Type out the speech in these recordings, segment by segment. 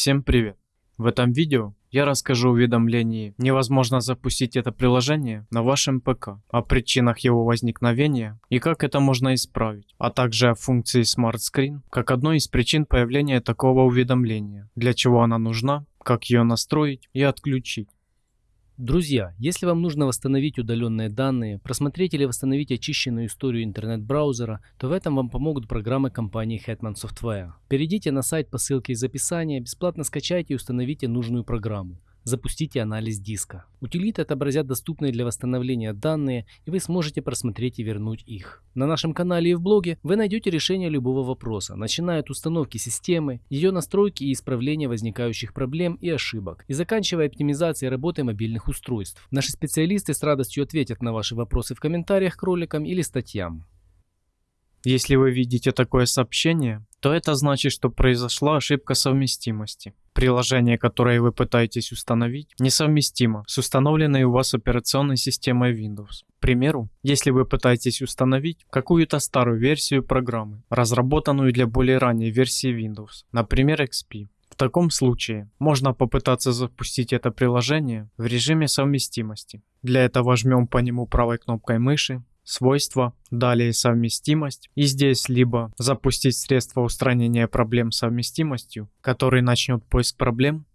Всем привет! В этом видео я расскажу о уведомлении «Невозможно запустить это приложение на вашем ПК», о причинах его возникновения и как это можно исправить, а также о функции Smart Screen как одной из причин появления такого уведомления, для чего она нужна, как ее настроить и отключить. Друзья, если вам нужно восстановить удаленные данные, просмотреть или восстановить очищенную историю интернет-браузера, то в этом вам помогут программы компании Hetman Software. Перейдите на сайт по ссылке из описания, бесплатно скачайте и установите нужную программу запустите анализ диска. Утилиты отобразят доступные для восстановления данные, и вы сможете просмотреть и вернуть их. На нашем канале и в блоге вы найдете решение любого вопроса, начиная от установки системы, ее настройки и исправления возникающих проблем и ошибок, и заканчивая оптимизацией работы мобильных устройств. Наши специалисты с радостью ответят на ваши вопросы в комментариях к роликам или статьям. Если вы видите такое сообщение, то это значит, что произошла ошибка совместимости. Приложение, которое вы пытаетесь установить, несовместимо с установленной у вас операционной системой Windows. К примеру, если вы пытаетесь установить какую-то старую версию программы, разработанную для более ранней версии Windows, например XP, в таком случае можно попытаться запустить это приложение в режиме совместимости. Для этого жмем по нему правой кнопкой мыши свойства, далее совместимость. И здесь либо запустить средство устранения проблем совместимостью, который начнет поиск проблем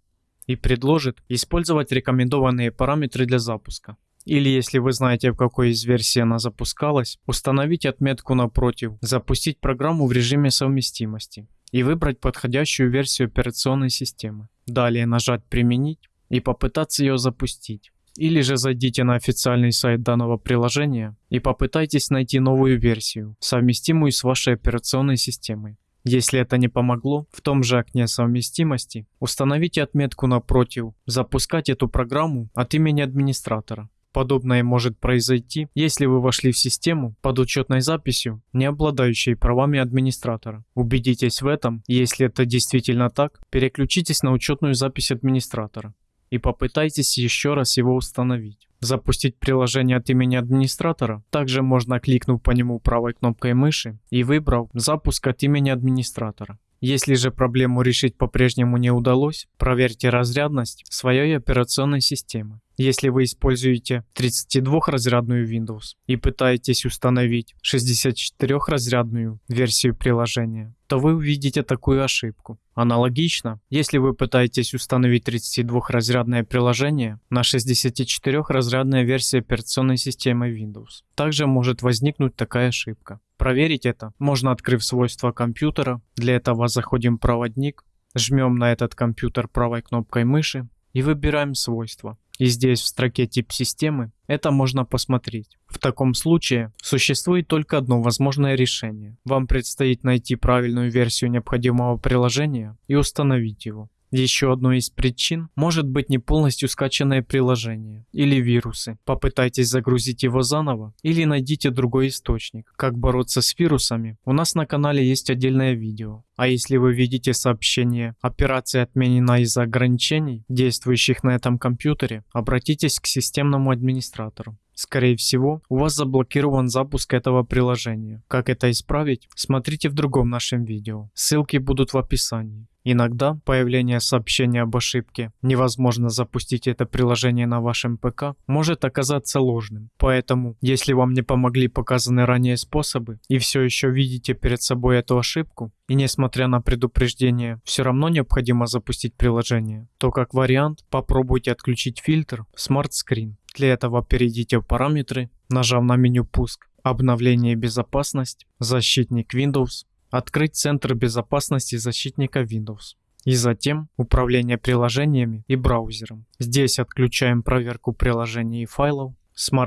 и предложит использовать рекомендованные параметры для запуска. Или если вы знаете, в какой из версий она запускалась, установить отметку напротив «Запустить программу в режиме совместимости» и выбрать подходящую версию операционной системы. Далее нажать «Применить» и попытаться ее запустить. Или же зайдите на официальный сайт данного приложения и попытайтесь найти новую версию, совместимую с вашей операционной системой. Если это не помогло, в том же окне совместимости установите отметку напротив «Запускать эту программу от имени администратора». Подобное может произойти, если вы вошли в систему под учетной записью, не обладающей правами администратора. Убедитесь в этом, если это действительно так, переключитесь на учетную запись администратора и попытайтесь еще раз его установить. Запустить приложение от имени администратора также можно кликнув по нему правой кнопкой мыши и выбрав «Запуск от имени администратора». Если же проблему решить по-прежнему не удалось, проверьте разрядность своей операционной системы. Если вы используете 32-разрядную Windows и пытаетесь установить 64-разрядную версию приложения, то вы увидите такую ошибку. Аналогично, если вы пытаетесь установить 32-разрядное приложение на 64-разрядная версия операционной системы Windows, также может возникнуть такая ошибка. Проверить это можно открыв свойства компьютера. Для этого заходим в проводник, жмем на этот компьютер правой кнопкой мыши и выбираем свойства. И здесь в строке тип системы это можно посмотреть. В таком случае существует только одно возможное решение. Вам предстоит найти правильную версию необходимого приложения и установить его. Еще одной из причин может быть не полностью скачанное приложение или вирусы. Попытайтесь загрузить его заново или найдите другой источник. Как бороться с вирусами, у нас на канале есть отдельное видео. А если вы видите сообщение «Операция отменена из-за ограничений, действующих на этом компьютере», обратитесь к системному администратору. Скорее всего, у вас заблокирован запуск этого приложения. Как это исправить, смотрите в другом нашем видео. Ссылки будут в описании. Иногда появление сообщения об ошибке «Невозможно запустить это приложение на вашем ПК» может оказаться ложным. Поэтому, если вам не помогли показанные ранее способы и все еще видите перед собой эту ошибку, и несмотря на предупреждение, все равно необходимо запустить приложение, то как вариант попробуйте отключить фильтр Smart Screen. Для этого перейдите в параметры, нажав на меню «Пуск», «Обновление и безопасность», «Защитник Windows», открыть Центр безопасности защитника Windows и затем управление приложениями и браузером. Здесь отключаем проверку приложений и файлов,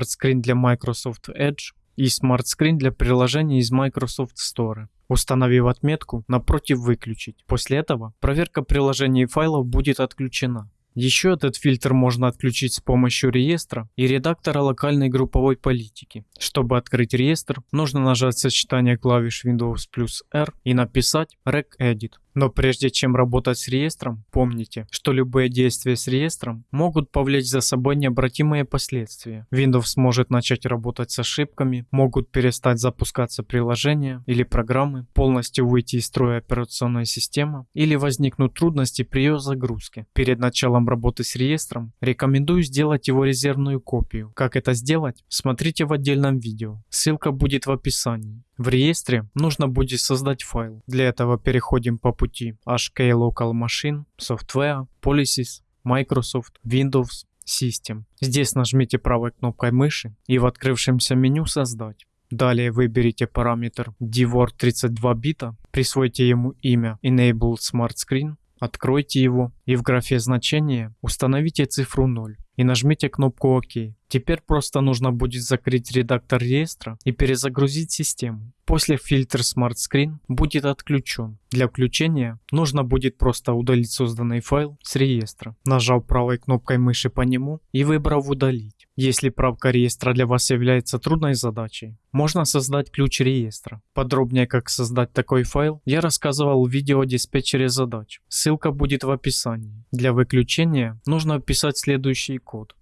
Screen для Microsoft Edge и Screen для приложений из Microsoft Store. Установив отметку напротив «Выключить». После этого проверка приложений и файлов будет отключена. Еще этот фильтр можно отключить с помощью реестра и редактора локальной групповой политики. Чтобы открыть реестр, нужно нажать сочетание клавиш Windows плюс R и написать regedit. Но прежде чем работать с реестром, помните, что любые действия с реестром могут повлечь за собой необратимые последствия. Windows может начать работать с ошибками, могут перестать запускаться приложения или программы, полностью выйти из строя операционная система или возникнут трудности при ее загрузке. Перед началом работы с реестром рекомендую сделать его резервную копию. Как это сделать? Смотрите в отдельном видео. Ссылка будет в описании. В реестре нужно будет создать файл. Для этого переходим по пути HK Local Machine, Software, Policies, Microsoft, Windows, System. Здесь нажмите правой кнопкой мыши и в открывшемся меню «Создать». Далее выберите параметр DWORD 32 бита, присвойте ему имя Enable Smart Screen, откройте его и в графе значения установите цифру 0 и нажмите кнопку ОК. Теперь просто нужно будет закрыть редактор реестра и перезагрузить систему. После фильтр Smart Screen будет отключен. Для включения нужно будет просто удалить созданный файл с реестра, нажав правой кнопкой мыши по нему и выбрав удалить. Если правка реестра для вас является трудной задачей, можно создать ключ реестра. Подробнее как создать такой файл я рассказывал в видео о диспетчере задач. Ссылка будет в описании. Для выключения нужно вписать следующий код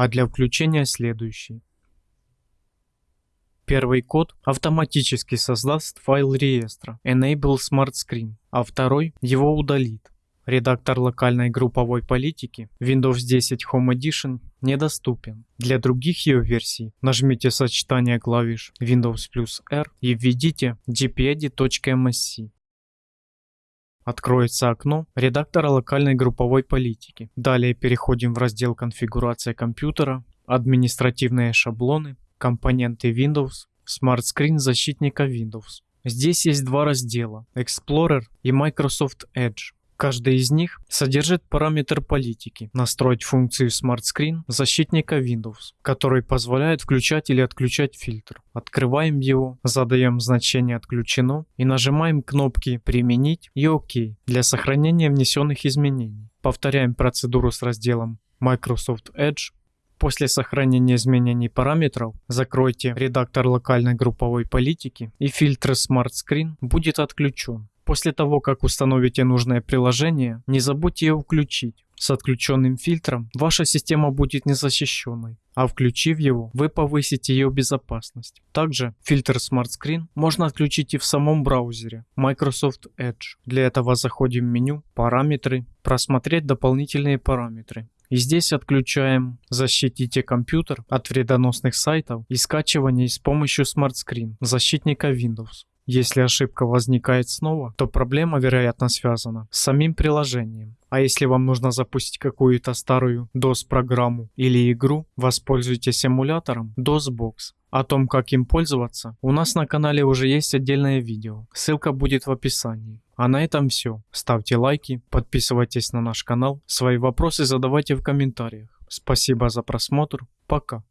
а для включения следующий. Первый код автоматически создаст файл реестра Enable Smart Screen, а второй его удалит. Редактор локальной групповой политики Windows 10 Home Edition недоступен. Для других ее версий нажмите сочетание клавиш Windows плюс R и введите gpedit.msc откроется окно редактора локальной групповой политики. Далее переходим в раздел «Конфигурация компьютера», «Административные шаблоны», «Компоненты Windows», «Smart Screen защитника Windows». Здесь есть два раздела – Explorer и Microsoft Edge. Каждый из них содержит параметр политики, настроить функцию Smart Screen защитника Windows, который позволяет включать или отключать фильтр. Открываем его, задаем значение «Отключено» и нажимаем кнопки «Применить» и «Ок» для сохранения внесенных изменений. Повторяем процедуру с разделом Microsoft Edge После сохранения изменений параметров закройте редактор локальной групповой политики и фильтр Smart Screen будет отключен. После того, как установите нужное приложение, не забудьте его включить. С отключенным фильтром ваша система будет незащищенной, а включив его, вы повысите ее безопасность. Также фильтр Smart Screen можно отключить и в самом браузере Microsoft Edge. Для этого заходим в меню «Параметры», «Просмотреть дополнительные параметры». И здесь отключаем «Защитите компьютер от вредоносных сайтов» и скачивание с помощью Smart Screen защитника Windows. Если ошибка возникает снова, то проблема, вероятно, связана с самим приложением. А если вам нужно запустить какую-то старую DOS-программу или игру, воспользуйтесь эмулятором DOSBox. О том, как им пользоваться, у нас на канале уже есть отдельное видео. Ссылка будет в описании. А на этом все. Ставьте лайки, подписывайтесь на наш канал, свои вопросы задавайте в комментариях. Спасибо за просмотр, пока.